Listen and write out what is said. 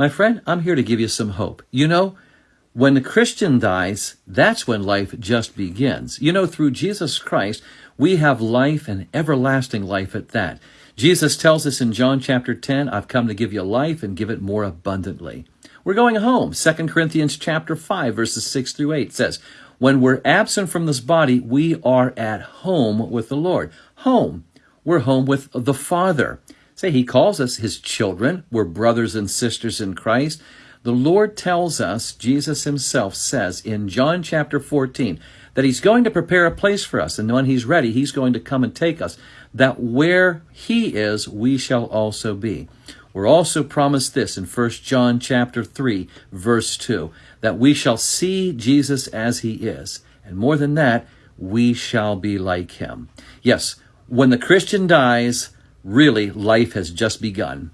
My friend, I'm here to give you some hope. You know, when the Christian dies, that's when life just begins. You know, through Jesus Christ, we have life and everlasting life at that. Jesus tells us in John chapter 10, I've come to give you life and give it more abundantly. We're going home. 2 Corinthians chapter 5 verses 6 through 8 says, when we're absent from this body, we are at home with the Lord. Home. We're home with the Father. Say, He calls us His children. We're brothers and sisters in Christ. The Lord tells us, Jesus himself says in John chapter 14, that he's going to prepare a place for us. And when he's ready, he's going to come and take us, that where he is, we shall also be. We're also promised this in 1 John chapter 3, verse 2, that we shall see Jesus as he is. And more than that, we shall be like him. Yes, when the Christian dies, really life has just begun.